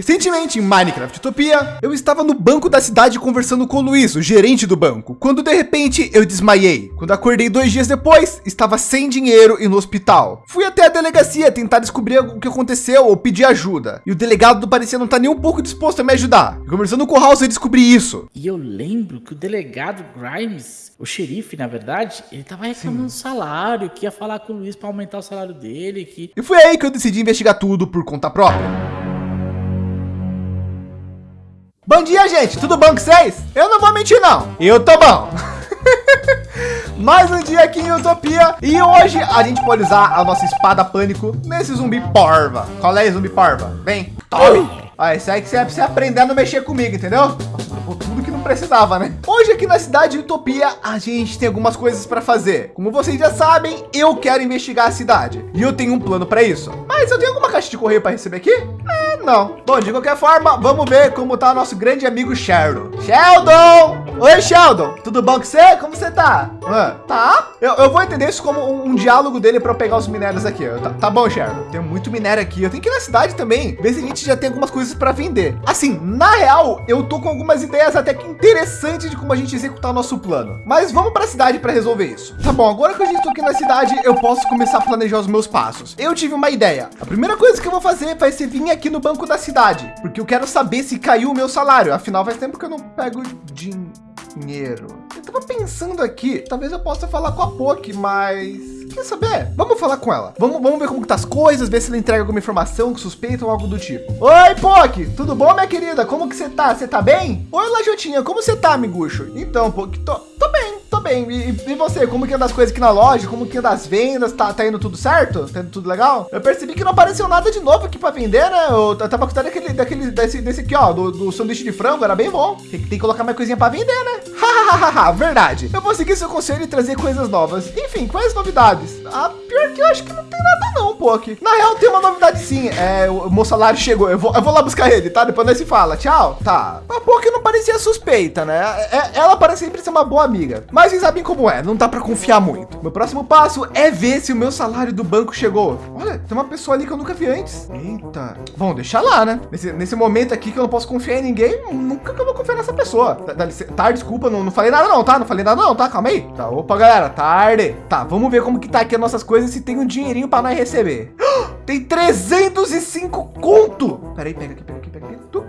Recentemente, em Minecraft Utopia, eu estava no banco da cidade conversando com o Luiz, o gerente do banco, quando de repente eu desmaiei. Quando acordei dois dias depois, estava sem dinheiro e no hospital. Fui até a delegacia tentar descobrir o que aconteceu ou pedir ajuda. E o delegado parecia não estar tá nem um pouco disposto a me ajudar. E conversando com o House, eu descobri isso. E eu lembro que o delegado Grimes, o xerife, na verdade, ele estava reclamando do salário, que ia falar com o Luiz para aumentar o salário dele. Que... E foi aí que eu decidi investigar tudo por conta própria. Bom dia, gente. Tudo bom com vocês? Eu não vou mentir, não. Eu tô bom. Mais um dia aqui em Utopia e hoje a gente pode usar a nossa espada pânico nesse zumbi porva. Qual é zumbi porva? Vem, tome. Ah, isso aí que você é pra você aprender a não mexer comigo, entendeu? Tudo que não precisava, né? Hoje aqui na cidade de Utopia, a gente tem algumas coisas para fazer. Como vocês já sabem, eu quero investigar a cidade e eu tenho um plano para isso. Mas eu tenho alguma caixa de correio para receber aqui? É, não. Bom, de qualquer forma, vamos ver como tá nosso grande amigo Sheldon. Sheldon! Oi, Sheldon. Tudo bom com você? Como você tá? Ah, tá? Eu, eu, vou entender isso como um, um diálogo dele para eu pegar os minérios aqui. Tá, tá bom, Sheldon. Tem muito minério aqui. Eu tenho que ir na cidade também. Ver se a gente já tem algumas coisas para vender. Assim, na real, eu tô com algumas ideias até que interessantes de como a gente executar o nosso plano. Mas vamos para a cidade para resolver isso. Tá bom, agora que a gente tô aqui na cidade, eu posso começar a planejar os meus passos. Eu tive uma ideia. A primeira coisa que eu vou fazer vai ser vir aqui no banco da cidade, porque eu quero saber se caiu o meu salário. Afinal, faz tempo que eu não pego dinheiro dinheiro. Eu tava pensando aqui, talvez eu possa falar com a Poki, mas Quer saber? Vamos falar com ela. Vamos, vamos ver como tá as coisas, ver se ela entrega alguma informação suspeita ou algo do tipo. Oi, Poki, tudo bom, minha querida? Como que você tá? Você tá bem? Oi, Lajotinha, como você tá, amigucho? Então, Poki, tô, tô bem, bem. E, e, você, como que anda as coisas aqui na loja? Como que anda as vendas? Tá, tá indo tudo certo? Tá indo tudo legal? Eu percebi que não apareceu nada de novo aqui para vender, né? Eu, tava gostando daquele, daquele, desse, desse aqui, ó, do, do sanduíche de frango, era bem bom. Tem, tem que colocar mais coisinha para vender, né? Hahaha, verdade. Eu vou seguir seu conselho e trazer coisas novas. Enfim, quais novidades? Ah, pior que eu acho que não tem nada não, pô, aqui. Na real, tem uma novidade sim. É, o meu salário chegou. Eu vou, eu vou lá buscar ele, tá? Depois nós se fala. Tchau. Tá. A Poki não parecia suspeita, né? É, ela parece sempre ser uma boa amiga. Mas vocês sabem como é, não dá para confiar muito. Meu próximo passo é ver se o meu salário do banco chegou. Olha, tem uma pessoa ali que eu nunca vi antes. Eita. Bom, deixa lá, né? Nesse, nesse momento aqui que eu não posso confiar em ninguém, nunca que eu vou confiar nessa pessoa. Tá, tá desculpa, não, não falei nada não, tá? Não falei nada não, tá? Calma aí. Tá, opa, galera, tarde. Tá, vamos ver como que tá aqui as nossas coisas se tem um dinheirinho para nós receber. Tem 305 conto. Peraí, pega aqui, pega.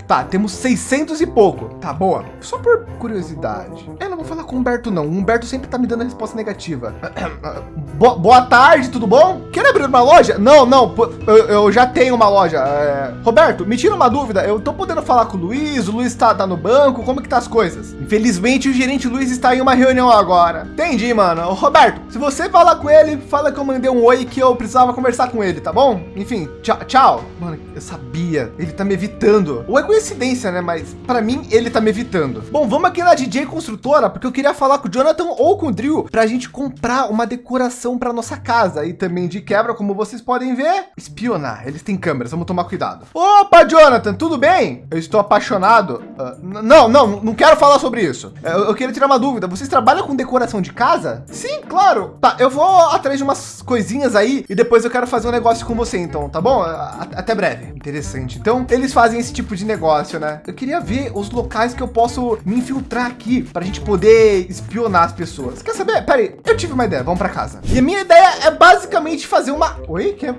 Tá, temos 600 e pouco. Tá, boa. Só por curiosidade. Eu não vou falar com o Humberto, não. O Humberto sempre tá me dando a resposta negativa. Boa, tarde, tudo bom? Quer abrir uma loja? Não, não. Eu, eu já tenho uma loja. É... Roberto, me tira uma dúvida. Eu tô podendo falar com o Luiz. O Luiz tá, tá no banco. Como que tá as coisas? Infelizmente, o gerente Luiz está em uma reunião agora. Entendi, mano. Roberto, se você falar com ele, fala que eu mandei um oi que eu precisava conversar com ele, tá bom? Enfim, tchau. tchau. Mano, eu sabia. Ele tá me evitando. Ou é coincidência, né? Mas para mim, ele tá me evitando. Bom, vamos aqui na DJ Construtora, porque eu queria falar com o Jonathan ou com o Drill para a gente comprar uma decoração para nossa casa. E também de quebra, como vocês podem ver, espionar. Eles têm câmeras, vamos tomar cuidado. Opa, Jonathan, tudo bem? Eu estou apaixonado. Uh, não, não, não quero falar sobre isso. Eu, eu queria tirar uma dúvida. Vocês trabalham com decoração de casa? Sim, claro. Tá, eu vou atrás de umas coisinhas aí e depois eu quero fazer um negócio com você, então, tá bom? Até breve. Interessante. Então, eles fazem esse tipo de negócio, né? Eu queria ver os locais que eu posso me infiltrar aqui para a gente poder espionar as pessoas. Quer saber? Peraí, eu tive uma ideia. Vamos para casa. E a minha ideia é basicamente fazer uma. Oi, quem é,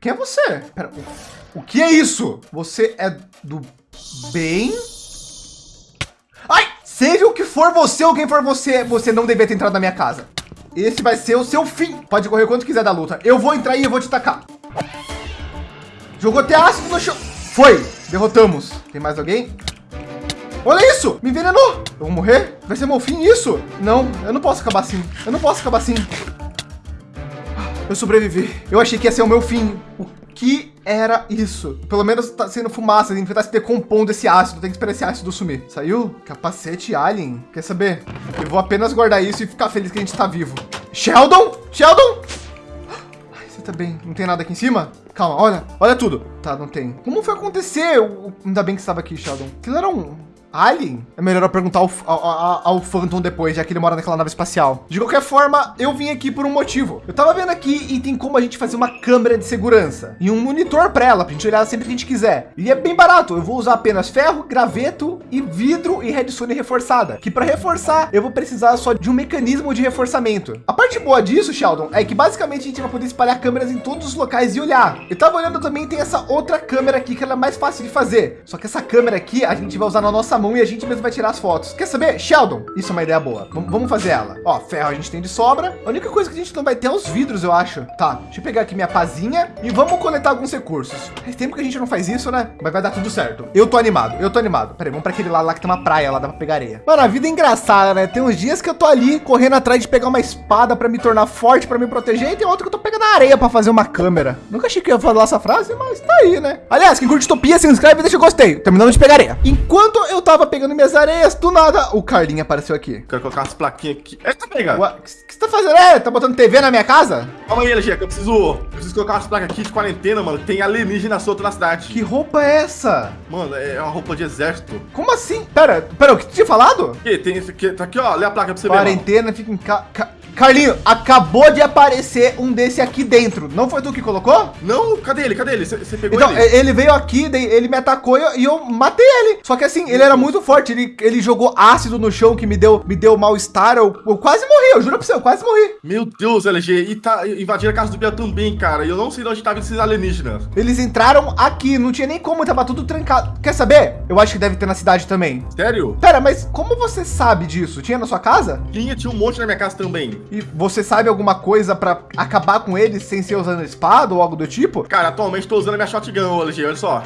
quem é você? Pera, o que é isso? Você é do bem? Ai, seja o que for você ou quem for você, você não devia ter entrado na minha casa. Esse vai ser o seu fim. Pode correr quanto quiser da luta. Eu vou entrar e eu vou te tacar. Jogou até ácido no chão. Foi. Derrotamos. Tem mais alguém? Olha isso! Me envenenou! Eu vou morrer? Vai ser meu fim isso? Não, eu não posso acabar assim. Eu não posso acabar assim. Eu sobrevivi. Eu achei que ia ser o meu fim. O que era isso? Pelo menos tá sendo fumaça. A gente vai estar se decompondo esse ácido. Tem que esperar esse ácido sumir. Saiu? Capacete alien. Quer saber? Eu vou apenas guardar isso e ficar feliz que a gente está vivo. Sheldon? Sheldon? tá bem. Não tem nada aqui em cima? Calma, olha, olha tudo. Tá, não tem. Como foi acontecer? Ainda bem que estava aqui, Sheldon. Aquilo era um, Alien? É melhor eu perguntar ao, ao, ao, Phantom depois, já que ele mora naquela nave espacial. De qualquer forma, eu vim aqui por um motivo. Eu tava vendo aqui e tem como a gente fazer uma câmera de segurança e um monitor para ela, pra gente olhar sempre que a gente quiser. E é bem barato. Eu vou usar apenas ferro, graveto e vidro e redstone reforçada. Que para reforçar, eu vou precisar só de um mecanismo de reforçamento. A parte boa disso, Sheldon, é que basicamente a gente vai poder espalhar câmeras em todos os locais e olhar. Eu tava olhando também, tem essa outra câmera aqui que ela é mais fácil de fazer. Só que essa câmera aqui a gente vai usar na nossa mão e a gente mesmo vai tirar as fotos. Quer saber? Sheldon, isso é uma ideia boa. V vamos fazer ela. Ó, ferro a gente tem de sobra. A única coisa que a gente não vai ter é os vidros, eu acho. Tá, deixa eu pegar aqui minha pazinha e vamos coletar alguns recursos. Faz tempo que a gente não faz isso, né? Mas vai dar tudo certo. Eu tô animado, eu tô animado. Peraí, vamos para aquele lado lá que tem uma praia, lá dá para pegar areia. Mano, a vida é engraçada, né? Tem uns dias que eu tô ali correndo atrás de pegar uma espada para me tornar forte, para me proteger, e tem outro que eu tô pegando a areia para fazer uma câmera. Nunca achei que ia falar essa frase, mas tá aí, né? Aliás, quem curte Utopia, se inscreve e deixa o gostei. Terminando de pegar areia. Enquanto eu tava pegando minhas areias, do nada, o Carlinho apareceu aqui. Quero colocar umas plaquinhas aqui. Eita, pega. O que você tá fazendo? É, tá botando TV na minha casa? Calma aí, LG, que eu preciso, eu preciso colocar umas placas aqui de quarentena, mano. Tem alienígena solto na cidade. Que roupa é essa? Mano, é uma roupa de exército. Como assim? Pera, pera, o que tu tinha falado? Que tem esse aqui, tá aqui, ó. Lê a placa pra você ver. Quarentena, fica em casa. Carlinho, acabou de aparecer um desse aqui dentro. Não foi tu que colocou? Não, cadê ele? Cadê ele? Você pegou então, ele? ele veio aqui, ele me atacou e eu, e eu, matei ele. Só que assim, ele era muito forte. Ele, ele jogou ácido no chão que me deu, me deu mal-estar. Eu, eu, quase morri, eu juro pra você, eu quase morri. Meu Deus, LG. E tá invadindo a casa do Biel também, cara. E eu não sei de onde estavam esses alienígenas. Eles entraram aqui, não tinha nem como, tava tudo trancado. Quer saber? Eu acho que deve ter na cidade também. Sério? Pera, mas como você sabe disso? Tinha na sua casa? Tinha, tinha um monte na minha casa também. E você sabe alguma coisa para acabar com eles sem ser usando espada ou algo do tipo? Cara, atualmente estou usando minha shotgun, LG, olha só.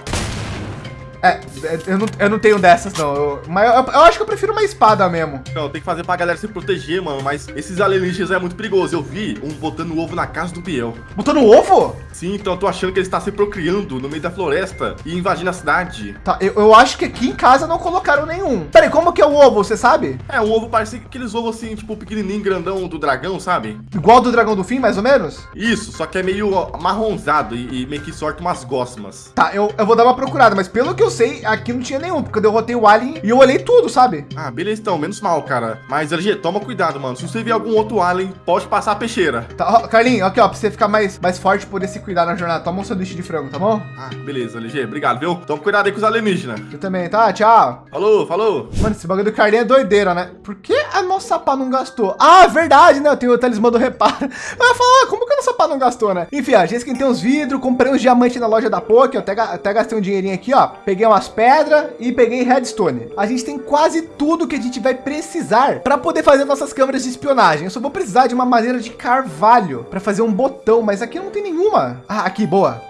É, eu não, eu não tenho dessas, não. Eu, mas eu, eu, acho que eu prefiro uma espada mesmo. Não, tem que fazer pra galera se proteger, mano. Mas esses alienígenas é muito perigoso. Eu vi um botando ovo na casa do Biel. Botando ovo? Sim, então eu tô achando que ele está se procriando no meio da floresta e invadindo a cidade. Tá, eu, eu acho que aqui em casa não colocaram nenhum. Peraí, como que é o ovo, você sabe? É, um ovo parece aqueles ovos assim, tipo pequenininho, grandão do dragão, sabe? Igual do dragão do fim, mais ou menos? Isso, só que é meio marronzado e, e meio que sorte umas gosmas. Tá, eu, eu vou dar uma procurada, mas pelo que eu sei, aqui não tinha nenhum, porque eu derrotei o alien e eu olhei tudo, sabe? Ah, beleza então, menos mal, cara. Mas, LG, toma cuidado, mano. Se você ver algum outro alien, pode passar a peixeira. Tá, ó, Carlinho, aqui, ó, pra você ficar mais, mais forte, poder se cuidar na jornada. Toma um sanduíche de frango, tá bom? Ah, beleza, LG. Obrigado, viu? Toma cuidado aí com os alienígenas. Eu também, tá? Tchau. Falou, falou. Mano, esse bagulho do Carlinho é doideira, né? Por que a nossa pá não gastou? Ah, verdade, né? Eu tenho o talismã do reparo. Mas eu falo, ah, como que a nossa pá não gastou, né? Enfim, a gente tem uns vidros, comprei uns diamantes na loja da eu até, até gastei um dinheirinho aqui, ó. Peguei umas pedras e peguei redstone. A gente tem quase tudo que a gente vai precisar para poder fazer nossas câmeras de espionagem. Eu só vou precisar de uma madeira de carvalho para fazer um botão, mas aqui não tem nenhuma. Ah, aqui, boa.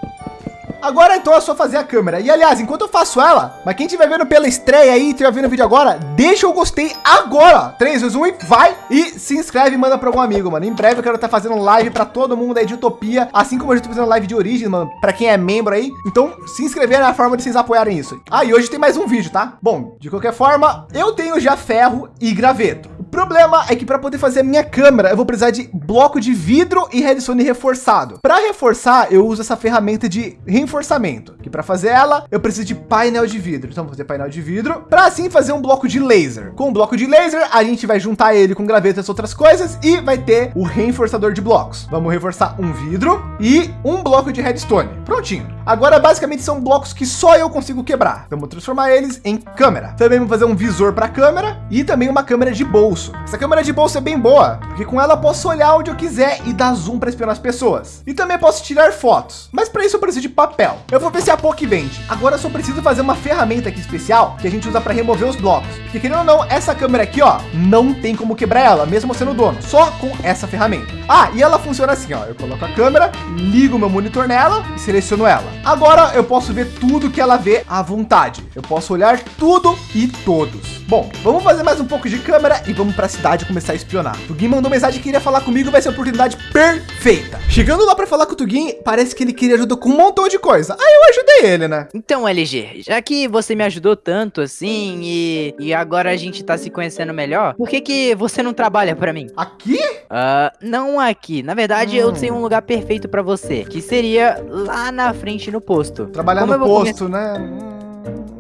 Agora então é só fazer a câmera. E aliás, enquanto eu faço ela, mas quem estiver vendo pela estreia aí, estiver vendo o vídeo agora, deixa o gostei agora. 3, 2, 1 e vai. E se inscreve e manda para algum amigo, mano. Em breve eu quero estar tá fazendo live para todo mundo aí de Utopia, assim como eu estou fazendo live de origem, mano, para quem é membro aí. Então, se inscrever é a forma de vocês apoiarem isso. Ah, e hoje tem mais um vídeo, tá? Bom, de qualquer forma, eu tenho já ferro e graveto problema é que para poder fazer a minha câmera, eu vou precisar de bloco de vidro e redstone reforçado. Para reforçar, eu uso essa ferramenta de reforçamento, que para fazer ela, eu preciso de painel de vidro. Então vou fazer painel de vidro para assim fazer um bloco de laser. Com o bloco de laser, a gente vai juntar ele com graveto e outras coisas e vai ter o reforçador de blocos. Vamos reforçar um vidro e um bloco de redstone. Prontinho. Agora, basicamente, são blocos que só eu consigo quebrar. Então, vou transformar eles em câmera. Também vou fazer um visor para câmera e também uma câmera de bolso. Essa câmera de bolso é bem boa, porque com ela posso olhar onde eu quiser e dar zoom para espionar as pessoas. E também posso tirar fotos. Mas para isso eu preciso de papel. Eu vou ver se a POC vende. Agora eu só preciso fazer uma ferramenta aqui especial que a gente usa para remover os blocos. Porque querendo ou não, essa câmera aqui, ó, não tem como quebrar ela, mesmo sendo dono, só com essa ferramenta. Ah, e ela funciona assim, ó. Eu coloco a câmera, ligo meu monitor nela e seleciono ela. Agora eu posso ver tudo que ela vê à vontade. Eu posso olhar tudo e todos. Bom, vamos fazer mais um pouco de câmera e vamos para a cidade começar a espionar. O Tugin mandou mensagem que queria falar comigo, vai ser a oportunidade perfeita. Chegando lá para falar com o Tugin, parece que ele queria ajuda com um montão de coisa. Aí eu ajudei ele, né? Então, LG, já que você me ajudou tanto assim e, e agora a gente tá se conhecendo melhor, por que que você não trabalha para mim? Aqui? Uh, não aqui. Na verdade, hum. eu tenho um lugar perfeito para você, que seria lá na frente no posto. Trabalhar Como no posto, né?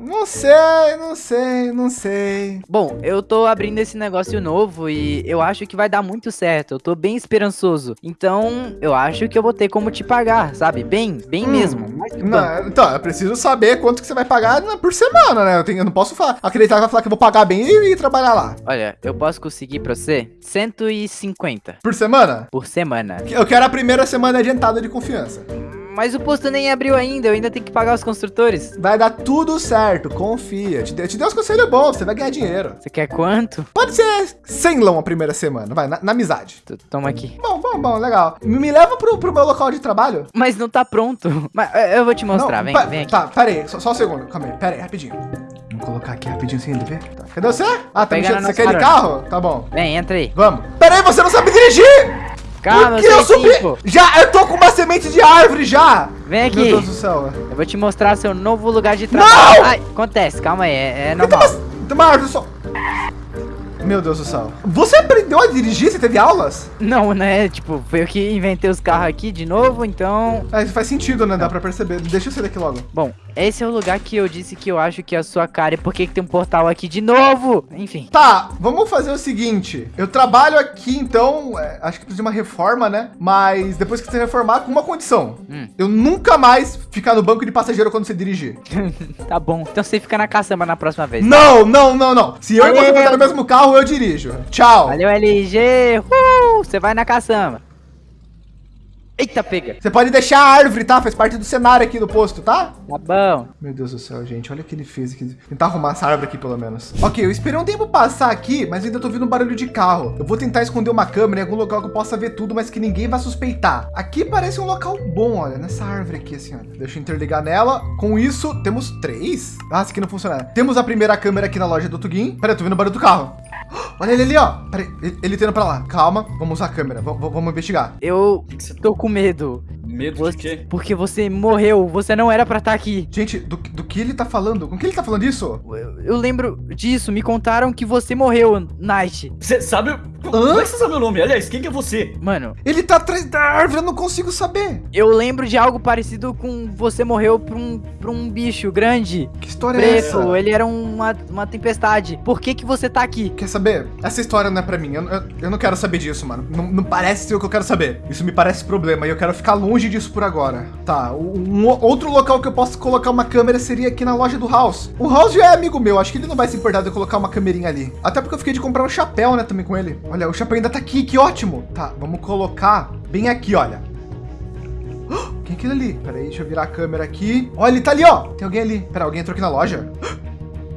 Não sei, não sei, não sei. Bom, eu tô abrindo esse negócio novo e eu acho que vai dar muito certo. Eu tô bem esperançoso. Então, eu acho que eu vou ter como te pagar, sabe? Bem, bem Hum, mesmo. Não, então, eu preciso saber quanto que você vai pagar por semana, né? Eu, tenho- eu não posso falar, acreditar que vai falar que eu vou pagar bem e ir trabalhar lá. Olha, eu posso conseguir pra você 150 Por semana? por semana. Eu quero a primeira semana adiantada de confiança. Mas o posto nem abriu ainda, eu ainda tenho que pagar os construtores. Vai dar tudo certo, confia. Te, dei- te dei uns conselhos bons, você vai ganhar dinheiro. Você quer quanto? Pode ser 100 lão a primeira semana, vai, na, na amizade. T- Toma aqui. Bom, bom, bom, legal. Me leva pro, pro meu local de trabalho. Mas não tá pronto. Mas é, eu vou te mostrar, Não, vem, vem aqui. Tá, pera aí, só, só um segundo, calma aí, pera aí, rapidinho. Vamos colocar aqui rapidinho sem ele ver. Tá. Cadê você? Ah, tá Pegando mexendo, você quer de carro? Tá bom. Vem, entra aí. Vamos. Pera aí, você não sabe dirigir! Calma, Por que eu subi? pô. Já, eu tô com uma semente de árvore já! Vem aqui. Meu Deus do céu. Eu vou te mostrar seu novo lugar de trabalho. Ai, acontece, calma aí, é, é normal. tem uma árvore só. Meu Deus do céu. Você aprendeu a dirigir? Você teve aulas? Não, né? Tipo, foi eu que inventei os carros aqui de novo, então. É, isso faz sentido, né? Dá pra perceber. Deixa eu sair daqui logo. Bom, esse é o lugar que eu disse que eu acho que é a sua cara. E por que, que tem um portal aqui de novo? Enfim. Tá, vamos fazer o seguinte. Eu trabalho aqui, então, é, acho que precisa de uma reforma, né? Mas depois que você reformar, com uma condição. Hum. Eu nunca mais ficar no banco de passageiro quando você dirigir. Tá bom. Então você fica na caçamba na próxima vez. Não, não, não, não. Se eu e você botar no mesmo carro, eu dirijo. Tchau. Valeu, LG. Uh, você vai na caçamba. Eita, pega. Você pode deixar a árvore, tá? Faz parte do cenário aqui do posto, tá? Tá bom. Meu Deus do céu, gente. Olha o que ele fez aqui. Tentar arrumar essa árvore aqui, pelo menos. Ok, eu esperei um tempo passar aqui, mas ainda tô ouvindo um barulho de carro. Eu vou tentar esconder uma câmera em algum local que eu possa ver tudo, mas que ninguém vai suspeitar. Aqui parece um local bom, olha. Nessa árvore aqui, assim, ó. Deixa eu interligar nela. Com isso, temos três. Ah, esse aqui não funciona. Temos a primeira câmera aqui na loja do Tugin. Peraí, eu tô vendo o barulho do carro. Olha ele ali, ó. Peraí, ele, ele tá pra lá. Calma, vamos usar a câmera. V- vamos investigar. Eu tô com medo. Medo Você- de quê? Porque você morreu. Você não era pra estar aqui. Gente, do, do que ele tá falando? Com que ele tá falando isso? Eu, eu lembro disso. Me contaram que você morreu, Night. Você sabe. Como é que você sabe meu nome? Aliás, quem que é você? Mano, Ele tá atrás da árvore, eu não consigo saber. eu lembro de algo parecido com você morreu pra um, pra um bicho grande. Que história é essa? Preto, ele era uma, uma tempestade. Por que que você tá aqui? Quer saber? Essa história não é pra mim. Eu, eu, eu não quero saber disso, mano. Não, não parece ser o que eu quero saber. Isso me parece problema e eu quero ficar longe disso por agora. Tá, um outro local que eu posso colocar uma câmera seria aqui na loja do House. O House já é amigo meu, acho que ele não vai se importar de eu colocar uma câmerinha ali. Até porque eu fiquei de comprar um chapéu, né, também com ele. Olha, o chapéu ainda tá aqui, que ótimo. Tá, vamos colocar bem aqui, olha. Quem é aquele ali? Pera aí, deixa eu virar a câmera aqui. Olha, ele tá ali, ó. Tem alguém ali. Pera, alguém entrou aqui na loja?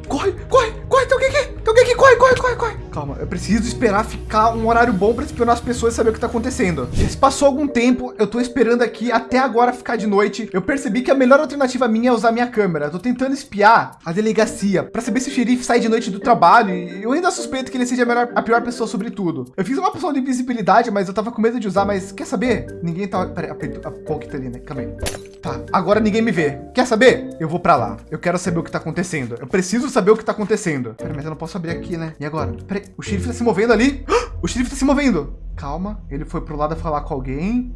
Corre, corre, corre, tem alguém aqui. Tem alguém aqui, corre, corre, corre, corre. Calma, eu preciso esperar ficar um horário bom pra espionar as pessoas e saber o que tá acontecendo. Se passou algum tempo, eu tô esperando aqui até agora ficar de noite. Eu percebi que a melhor alternativa minha é usar minha câmera. Tô tentando espiar a delegacia pra saber se o xerife sai de noite do trabalho e eu ainda suspeito que ele seja a, melhor- a pior pessoa sobre tudo. Eu fiz uma poção de invisibilidade, mas eu tava com medo de usar, mas quer saber? Ninguém tá... Peraí, a, a Pong tá ali, né? Calma aí. Tá, agora ninguém me vê. Quer saber? Eu vou pra lá. Eu quero saber o que tá acontecendo. Eu preciso saber o que tá acontecendo. Peraí, mas eu não posso abrir aqui, né? E agora? Peraí, o xerife tá se movendo ali? O xerife tá se movendo. Calma, ele foi pro lado falar com alguém.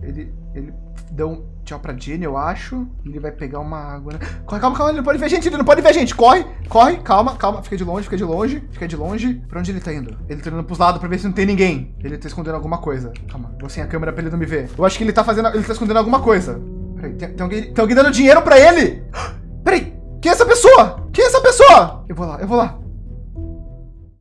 Ele, ele deu um tchau pra Jenny, eu acho. Ele vai pegar uma água, né? Corre, calma, calma, ele não pode ver a gente, ele não pode ver a gente. Corre, corre, calma, calma. Fica de longe, fica de longe, fica de longe. Pra onde ele tá indo? Ele tá indo pros lados pra ver se não tem ninguém. Ele tá escondendo alguma coisa. Calma, vou sem a câmera pra ele não me ver. Eu acho que ele tá fazendo, ele tá escondendo alguma coisa. Peraí, tem, tem alguém, tem alguém dando dinheiro pra ele? Peraí, quem é essa pessoa? Quem é essa pessoa? Eu vou lá, eu vou lá.